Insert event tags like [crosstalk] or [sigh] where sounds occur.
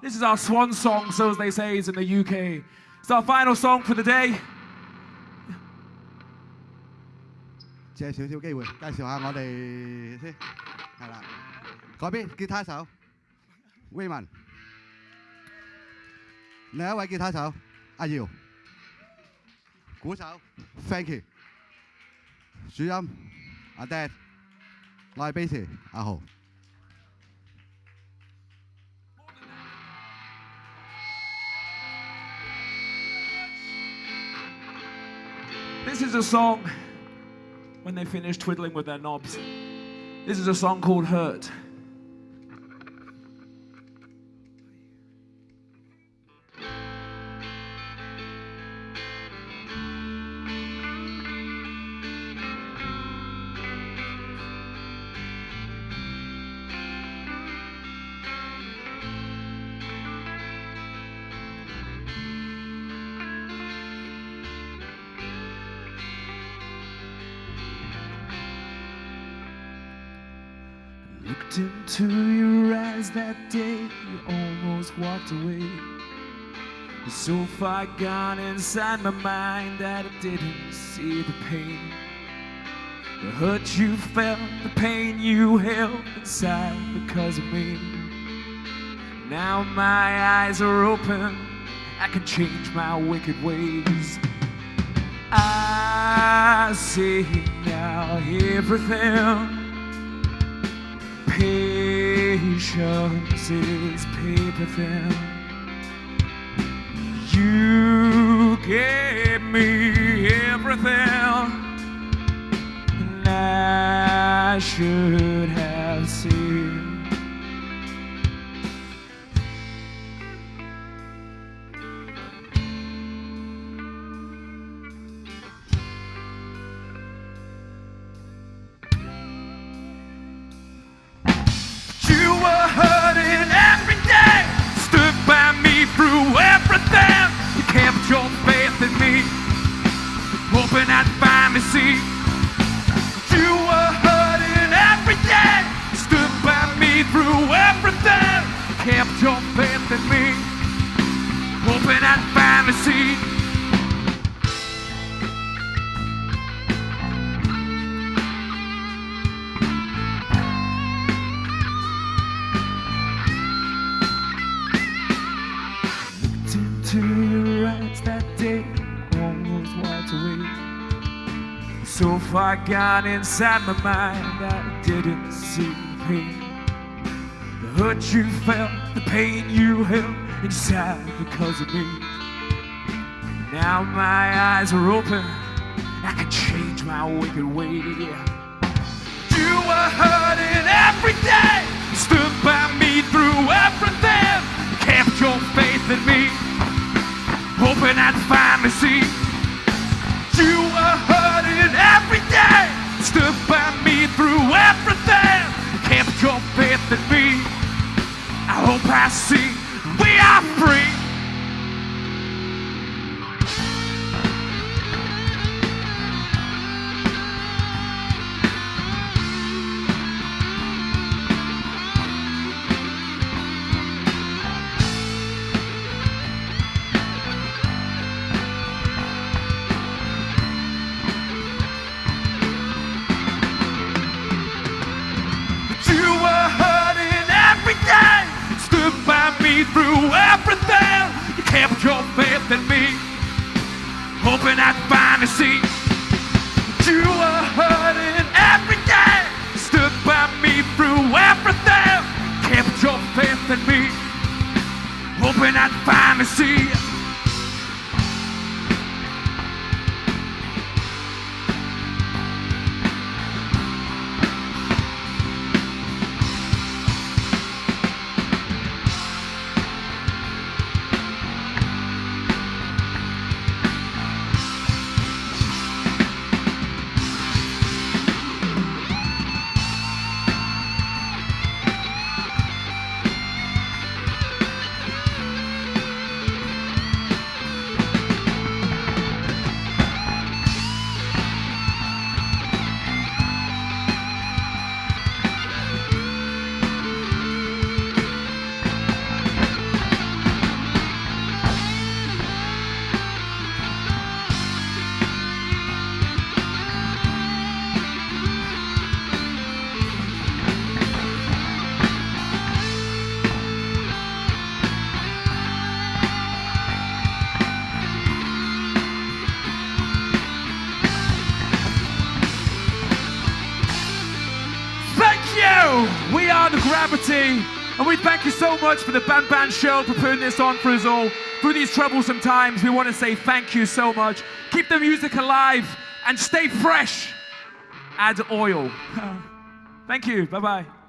This is our swan song, so as they say is in the UK. It's our final song for the day. 借少少机会，介绍下我哋先，系啦。嗰边吉他手威文，另一位吉他手阿耀，鼓手 Frankie，主音阿 Dan，我系 bass 阿豪。 This is a song when they finish twiddling with their knobs. This is a song called Hurt. Looked into your eyes that day, you almost walked away. So far gone inside my mind that I didn't see the pain. The hurt you felt, the pain you held inside because of me. Now my eyes are open, I can change my wicked ways. I see now everything. Patience is paper thin. You gave me everything, and I should faith in me, hoping I'd finally see. Looked into your eyes that day. So far gone inside my mind, I didn't see pain. Hurt you felt, the pain you held inside because of me. Now my eyes are open, I can change my wicked way. You were hurting every day, See we are free. Stood by me through everything. You kept your faith in me, hoping I'd finally see. You were hurting every day, stood by me through everything. You Kept your faith in me, hoping I'd finally the gravity. And we thank you so much for the Ban Ban Show for putting this on for us all. Through these troublesome times, we want to say thank you so much. Keep the music alive and stay fresh. Add oil. [laughs] thank you. Bye bye.